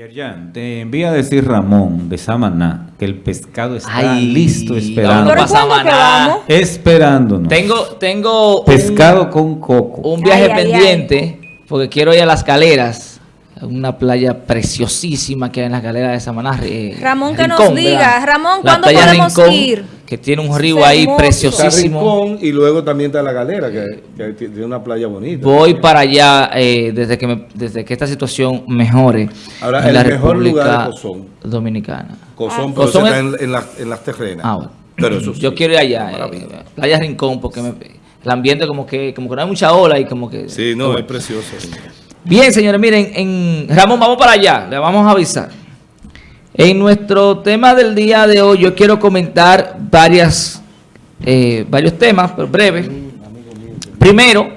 Yerjan, te envía a decir Ramón de Samaná que el pescado está listo esperando. ¿Pero Samaná. Esperándonos. Tengo, tengo pescado con coco. Un viaje pendiente porque quiero ir a las galeras una playa preciosísima que hay en las galeras de Samaná. Eh, Ramón, que nos diga, Ramón, ¿cuándo podemos ir? Que tiene un río ahí preciosísimo. y luego también está la galera, que, tiene una playa bonita. Voy para allá eh, desde, que desde que esta situación mejore Ahora, en la República Dominicana. Cozón, pero está en, las terrenas. Ah, Pero eso Yo quiero ir allá, eh, Playa Rincón, porque el ambiente como que, como que no hay mucha ola y como que... Sí, no, es precioso. Bien, señores, miren, en Ramón, vamos para allá, le vamos a avisar. En nuestro tema del día de hoy, yo quiero comentar varias, eh, varios temas, pero breves. Primero,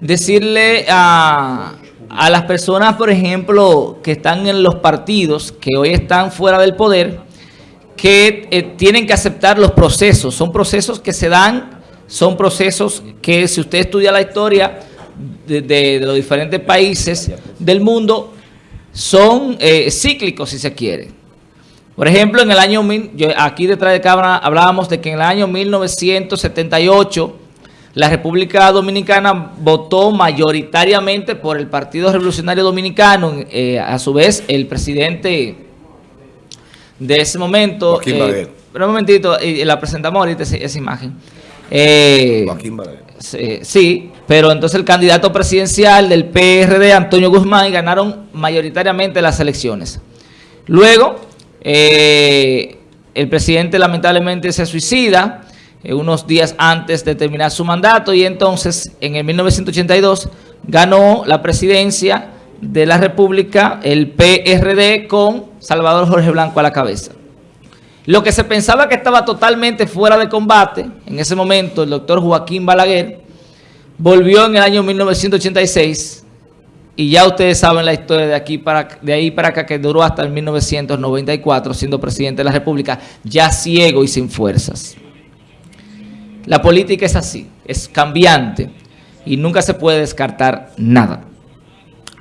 decirle a, a las personas, por ejemplo, que están en los partidos, que hoy están fuera del poder, que eh, tienen que aceptar los procesos. Son procesos que se dan, son procesos que si usted estudia la historia de, los diferentes países del mundo son eh, cíclicos, si se quiere. Por ejemplo, en el año, yo aquí detrás de cámara hablábamos de que en el año 1978 la República Dominicana votó mayoritariamente por el Partido Revolucionario Dominicano. Eh, a su vez, el presidente de ese momento... Eh, pero un momentito, la presentamos ahorita esa, imagen. Joaquín sí, pero entonces el candidato presidencial del PRD, Antonio Guzmán, ganaron mayoritariamente las elecciones. Luego, eh, el presidente lamentablemente se suicida eh, unos días antes de terminar su mandato y entonces en el 1982 ganó la presidencia de la República el PRD con Salvador Jorge Blanco a la cabeza. Lo que se pensaba que estaba totalmente fuera de combate, en ese momento el doctor Joaquín Balaguer, volvió en el año 1986 y ya ustedes saben la historia de aquí para de ahí para acá que duró hasta el 1994 siendo presidente de la República, ya ciego y sin fuerzas. La política es así, es cambiante y nunca se puede descartar nada.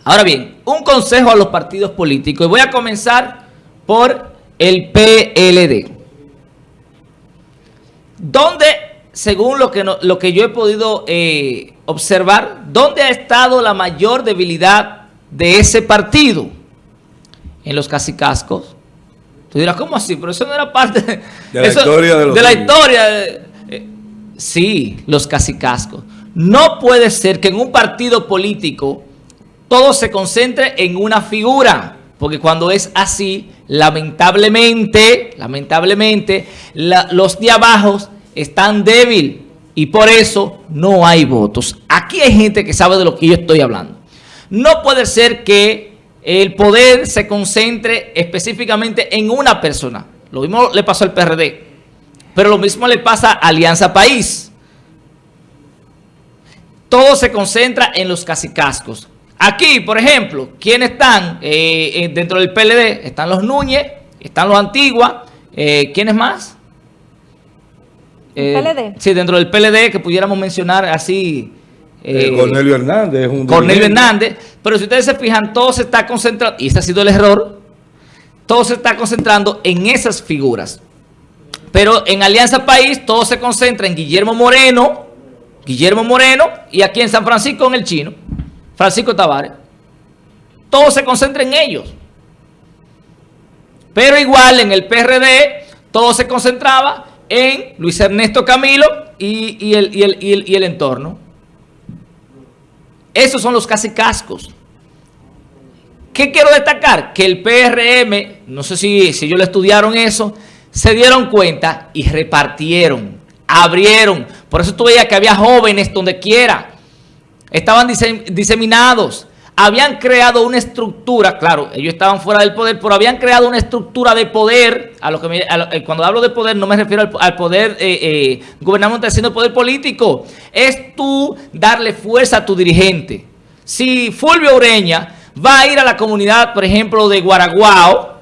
Ahora bien, un consejo a los partidos políticos y voy a comenzar por el PLD. ¿Dónde según lo que, lo que yo he podido eh, observar, ¿dónde ha estado la mayor debilidad de ese partido? En los casicascos. Tú dirás, ¿cómo así? Pero eso no era parte de, la historia de, de la historia. Eh, sí, los casicascos. No puede ser que en un partido político todo se concentre en una figura. Porque cuando es así, lamentablemente, lamentablemente, los de abajo están débil y por eso no hay votos. Aquí hay gente que sabe de lo que yo estoy hablando. No puede ser que el poder se concentre específicamente en una persona. Lo mismo le pasó al PRD, pero lo mismo le pasa a Alianza País. Todo se concentra en los casicascos. Aquí, por ejemplo, ¿quiénes están eh, eh, dentro del PLD? Están los Núñez, están los Antigua, eh, ¿quiénes más? Eh, sí, dentro del PLD, que pudiéramos mencionar así... Eh, eh, Cornelio Hernández. Un Cornelio Hernández. Pero si ustedes se fijan, todo se está concentrando, y ese ha sido el error, todo se está concentrando en esas figuras. Pero en Alianza País todo se concentra en Guillermo Moreno, Guillermo Moreno, y aquí en San Francisco en el chino, Francisco Tavares. Todo se concentra en ellos. Pero igual en el PRD todo se concentraba en Luis Ernesto Camilo y, el, entorno. Esos son los casi cascos. ¿Qué quiero destacar? Que el PRM, no sé si, si ellos lo estudiaron eso, se dieron cuenta y repartieron, abrieron. Por eso tú veías que había jóvenes donde quiera. Estaban diseminados habían creado una estructura, claro, ellos estaban fuera del poder, pero habían creado una estructura de poder, a lo que eh, cuando hablo de poder no me refiero al, poder eh, eh, gubernamental, sino poder político. Es tú darle fuerza a tu dirigente. Si Fulvio Ureña va a ir a la comunidad, por ejemplo, de Guaraguao,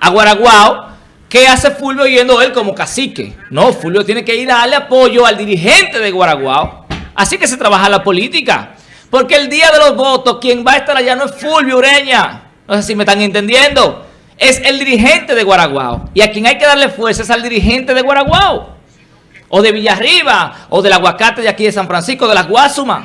a Guaraguao, ¿qué hace Fulvio yendo él como cacique? No, Fulvio tiene que ir a darle apoyo al dirigente de Guaraguao. Así que se trabaja la política. Porque el día de los votos, quien va a estar allá no es Fulvio Ureña, No sé si me están entendiendo. Es el dirigente de Guaraguao. Y a quien hay que darle fuerza es al dirigente de Guaraguao. O de Villarriba, o del aguacate de aquí de San Francisco, de las Guasumas.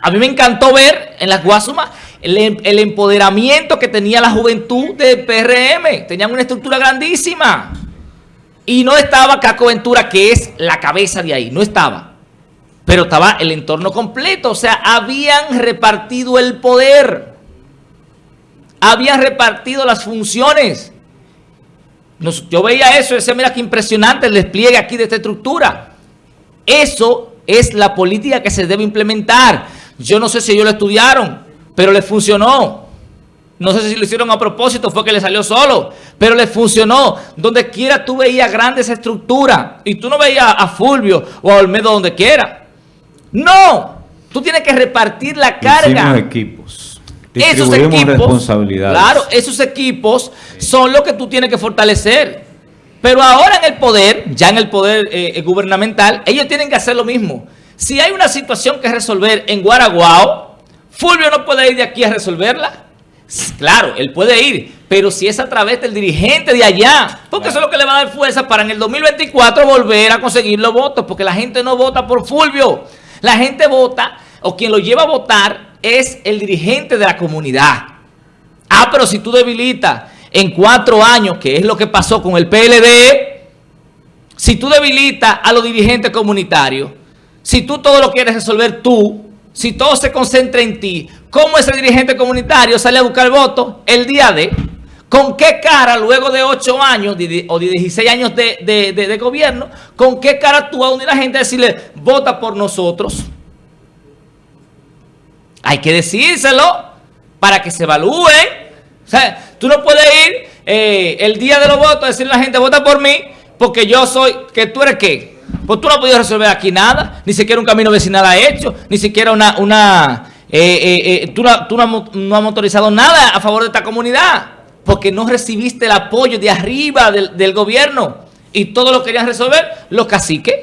A mí me encantó ver en las Guasumas el, el, empoderamiento que tenía la juventud del PRM. Tenían una estructura grandísima. Y no estaba Caco Ventura, que es la cabeza de ahí. No estaba. Pero estaba el entorno completo. O sea, habían repartido el poder. Habían repartido las funciones. yo veía eso y decía, mira qué impresionante el despliegue aquí de esta estructura. Eso es la política que se debe implementar. Yo no sé si ellos lo estudiaron, pero les funcionó. No sé si lo hicieron a propósito, fue que le salió solo, pero les funcionó. Donde quiera tú veías grandes estructuras y tú no veías a Fulvio o a Olmedo donde quiera. No, tú tienes que repartir la carga. equipos. Esos equipos, responsabilidades. Claro, esos equipos son los que tú tienes que fortalecer. Pero ahora en el poder, ya en el poder eh, gubernamental, ellos tienen que hacer lo mismo. Si hay una situación que resolver en Guaraguao, Fulvio no puede ir de aquí a resolverla. Claro, él puede ir, pero si es a través del dirigente de allá, porque eso es lo que le va a dar fuerza para en el 2024 volver a conseguir los votos, porque la gente no vota por Fulvio. La gente vota, o quien lo lleva a votar, es el dirigente de la comunidad. Ah, pero si tú debilitas en cuatro años, que es lo que pasó con el PLD, si tú debilitas a los dirigentes comunitarios, si tú todo lo quieres resolver tú, si todo se concentra en ti, ¿cómo ese dirigente comunitario sale a buscar votos el día de? ¿Con qué cara, luego de ocho años o de 16 años de, gobierno, con qué cara tú vas a unir a la gente a decirle, vota por nosotros? Hay que decírselo para que se evalúe. O sea, tú no puedes ir eh, el día de los votos a decirle a la gente, vota por mí, porque yo soy, que tú eres qué? Pues tú no has podido resolver aquí nada, ni siquiera un camino vecinal ha hecho, ni siquiera una... una eh, eh, eh, tú, no, has motorizado nada a favor de esta comunidad, porque no recibiste el apoyo de arriba del, gobierno y todo lo querían resolver los caciques.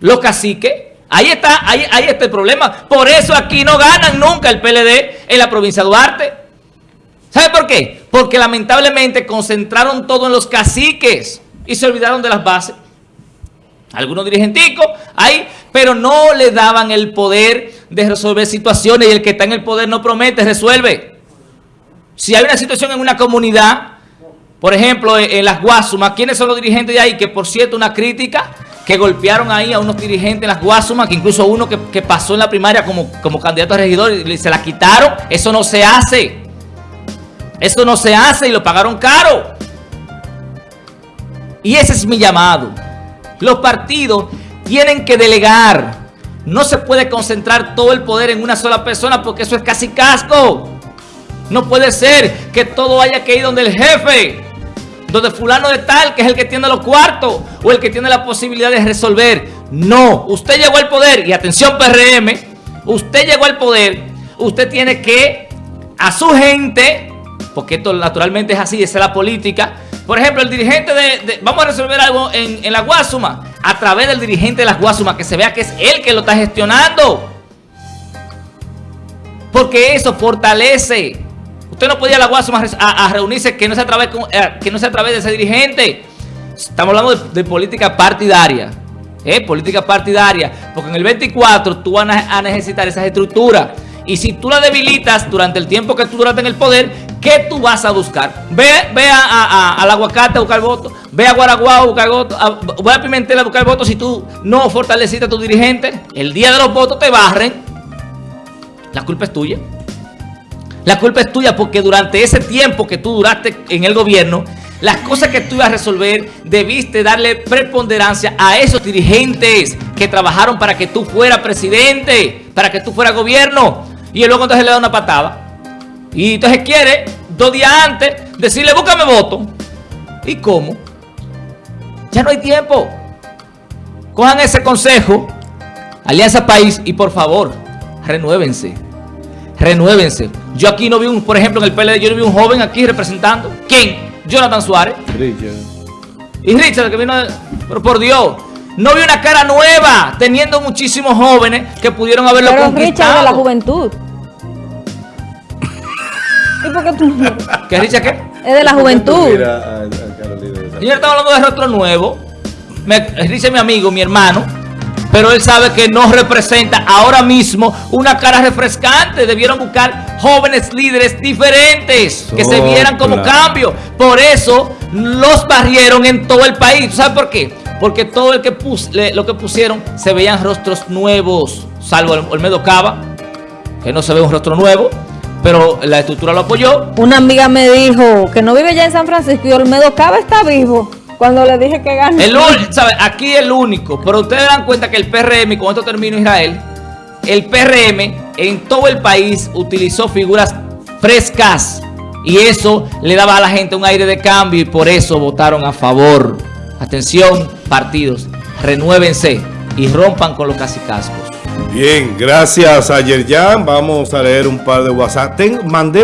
Los caciques. Ahí está, ahí, ahí está el problema. Por eso aquí no ganan nunca el PLD en la provincia de Duarte. ¿Sabe por qué? Porque lamentablemente concentraron todo en los caciques y se olvidaron de las bases algunos dirigenticos ahí, pero no le daban el poder de resolver situaciones y el que está en el poder no promete, resuelve. Si hay una situación en una comunidad, por ejemplo, en, las Guasumas, ¿quiénes son los dirigentes de ahí? Que por cierto, una crítica que golpearon ahí a unos dirigentes en las Guasumas, que incluso uno que, pasó en la primaria como, como candidato a regidor y se la quitaron. Eso no se hace. Eso no se hace y lo pagaron caro. Y ese es mi llamado. Los partidos tienen que delegar. No se puede concentrar todo el poder en una sola persona porque eso es casi casco. No puede ser que todo haya que ir donde el jefe, donde fulano de tal, que es el que tiene los cuartos o el que tiene la posibilidad de resolver. No, usted llegó al poder y atención PRM, usted llegó al poder, usted tiene que a su gente, porque esto naturalmente es así, esa es la política, por ejemplo, el dirigente de, vamos a resolver algo en, la Guasuma, a través del dirigente de la Guasuma, que se vea que es él que lo está gestionando. Porque eso fortalece. Usted no podía ir a la Guasuma a, reunirse que no, sea a través, eh, que no sea a través de ese dirigente. Estamos hablando de, política partidaria. ¿eh? Política partidaria. Porque en el 24 tú vas a necesitar esas estructuras. Y si tú la debilitas durante el tiempo que tú duraste en el poder, ¿qué tú vas a buscar? Ve, ve a, al aguacate a buscar votos, ve a Guaraguao a buscar votos, ve a Pimentel a buscar votos si tú no fortaleciste a tu dirigente. El día de los votos te barren. La culpa es tuya. La culpa es tuya porque durante ese tiempo que tú duraste en el gobierno, las cosas que tú ibas a resolver, debiste darle preponderancia a esos dirigentes que trabajaron para que tú fueras presidente, para que tú fueras gobierno. Y luego entonces le da una patada. Y entonces quiere, dos días antes, decirle, búscame voto. ¿Y cómo? Ya no hay tiempo. Cojan ese consejo, Alianza País, y por favor, renuévense. Renuévense. Yo aquí no vi un, por ejemplo, en el PLD, yo no vi un joven aquí representando. ¿Quién? Jonathan Suárez. Richard. Y Richard, que vino, pero por Dios. No vi una cara nueva, teniendo muchísimos jóvenes que pudieron haberlo Pero conquistado. Richard de la juventud. ¿Y por qué tú no? ¿Qué Richard qué? Es de la juventud. Mira a- a Carolina de esa- Señor, estamos hablando de rostro nuevo. Me, dice mi amigo, mi hermano. Pero él sabe que no representa ahora mismo una cara refrescante. Debieron buscar jóvenes líderes diferentes que se vieran como cambio. Por eso los barrieron en todo el país. ¿Tú ¿Sabes por qué? Porque todo el que pus- le- lo que pusieron se veían rostros nuevos. Salvo el Olmedo Cava, que no se ve un rostro nuevo. Pero la estructura lo apoyó. Una amiga me dijo que no vive ya en San Francisco y Olmedo Cava está vivo. Cuando le dije que gane. El ¿sabe? Aquí el único, pero ustedes dan cuenta que el PRM, y con esto termino Israel, el PRM en todo el país utilizó figuras frescas y eso le daba a la gente un aire de cambio y por eso votaron a favor. Atención, partidos, renuévense y rompan con los casicascos. Bien, gracias a Yerjan. Vamos a leer un par de WhatsApp. Ten- mandé